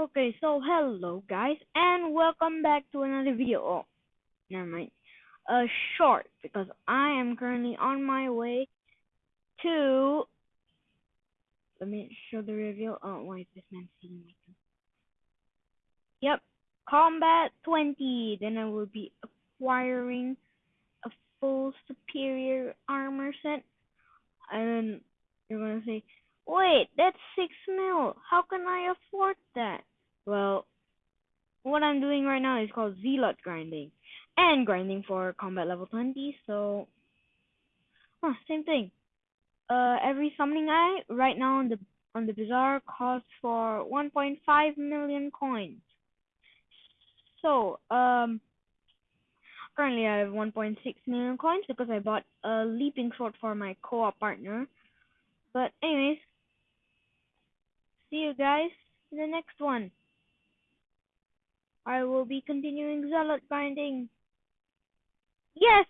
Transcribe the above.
Okay, so hello guys, and welcome back to another video. Oh, never mind. A short, because I am currently on my way to. Let me show the reveal. Oh, why is this man seeing me? Yep, Combat 20. Then I will be acquiring a full superior armor set. And then you're gonna say, wait, that's 6 mil. How can I afford that? What I'm doing right now is called Zealot grinding. And grinding for combat level 20, so... Huh, same thing. Uh, every summoning eye right now on the on the bazaar costs for 1.5 million coins. So, um, currently I have 1.6 million coins because I bought a leaping sword for my co-op partner. But anyways, see you guys in the next one. I will be continuing zealot binding. Yes!